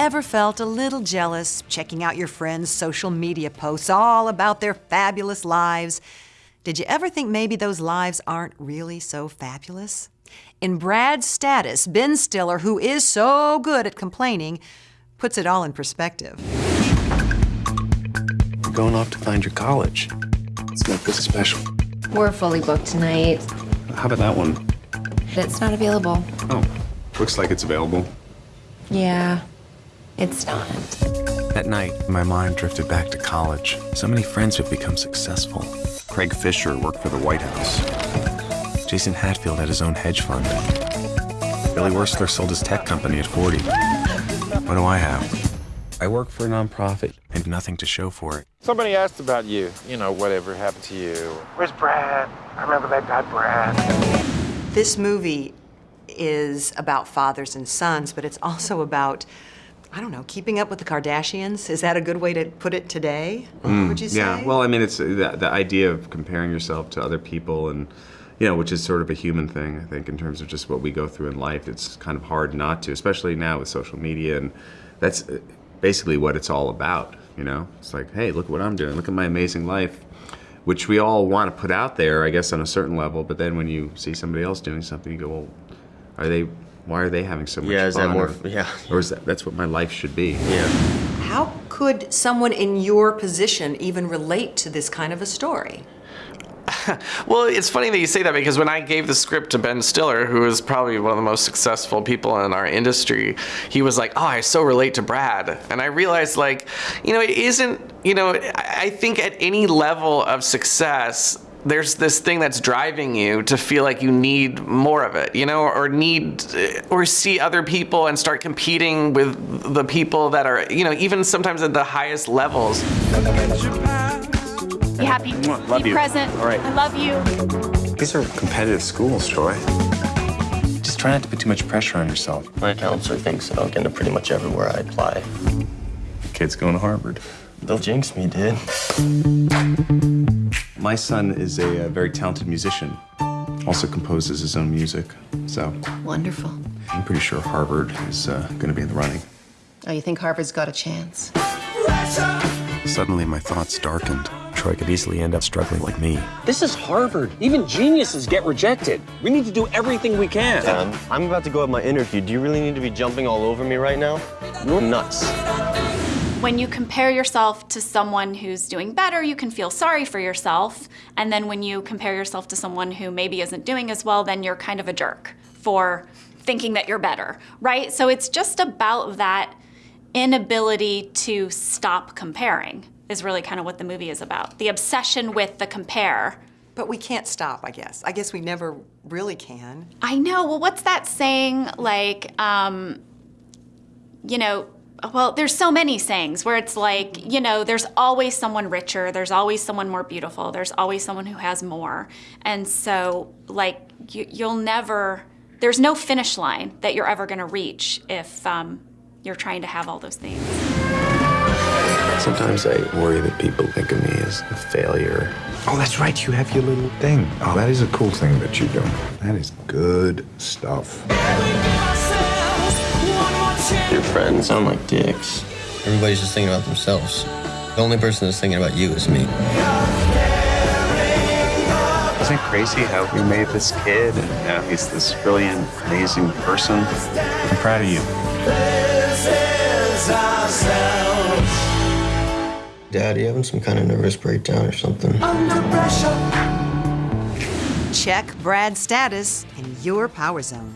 ever felt a little jealous checking out your friends' social media posts all about their fabulous lives? Did you ever think maybe those lives aren't really so fabulous? In Brad's status, Ben Stiller, who is so good at complaining, puts it all in perspective. We're going off to find your college. Let's make this special. We're fully booked tonight. How about that one? It's not available. Oh, looks like it's available. Yeah, it's not. That night, my mind drifted back to college. So many friends have become successful. Craig Fisher worked for the White House. Jason Hatfield had his own hedge fund. Billy Wursler sold his tech company at 40. What do I have? I work for a nonprofit and nothing to show for it. Somebody asked about you, you know, whatever happened to you. Where's Brad? I remember that guy, Brad. This movie is about fathers and sons, but it's also about, I don't know, keeping up with the Kardashians. Is that a good way to put it today? Mm, would you say? Yeah, well, I mean, it's the, the idea of comparing yourself to other people and, you know, which is sort of a human thing, I think, in terms of just what we go through in life. It's kind of hard not to, especially now with social media. And that's uh, basically what it's all about, you know? It's like, hey, look what I'm doing. Look at my amazing life, which we all want to put out there, I guess, on a certain level. But then when you see somebody else doing something, you go, well, are they, why are they having so much Yeah, is that fun? more- Or- yeah. Or is that, that's what my life should be? Yeah. How could someone in your position even relate to this kind of a story? Well, it's funny that you say that because when I gave the script to Ben Stiller, who is probably one of the most successful people in our industry, he was like, "Oh, I so relate to Brad," and I realized, like, you know, it isn't. You know, I I think at any level of success. There's this thing that's driving you to feel like you need more of it, you know, or need, or see other people and start competing with the people that are, you know, even sometimes at the highest levels. Be happy. love Be you. present. All right. I love you. These are competitive schools, Troy. Just try not to put too much pressure on yourself. My counselor thinks that I'll get into pretty much everywhere I apply. Kid's going to Harvard. They'll jinx me, dude. My son is a, uh very talented musician, also composes his own music. So Wonderful. I'm pretty sure Harvard is uh, going to be in the running. Oh, you think Harvard's got a chance? Suddenly, my thoughts darkened. Troy could easily end up struggling like me. This is Harvard. Even geniuses get rejected. We need to do everything we can. Dan, I'm about to go have my interview. Do you really need to be jumping all over me right now? You're nuts. When you compare yourself to someone who's doing better, you can feel sorry for yourself. And then when you compare yourself to someone who maybe isn't doing as well, then you're kind of a jerk for thinking that you're better, right? So it's just about that inability to stop comparing is really kind of what the movie is about. The obsession with the compare. But we can't stop, I guess. I guess we never really can. I know. Well, what's that saying? Like, um, you know, well, there's so many sayings where it's like, you know, there's always someone richer, there's always someone more beautiful, there's always someone who has more. And so, like, you, you'll never, there's no finish line that you're ever going to reach if um, you're trying to have all those things. Sometimes I worry that people think of me as a failure. Oh, that's right. You have your little thing. Oh, that is a cool thing that you're doing. That is good stuff. Your friends sound like dicks. Everybody's just thinking about themselves. The only person that's thinking about you is me. Isn't it crazy how we made this kid and now he's this brilliant, amazing person? I'm proud of you. Dad, you having some kind of nervous breakdown or something? Check Brad's status in your power zone.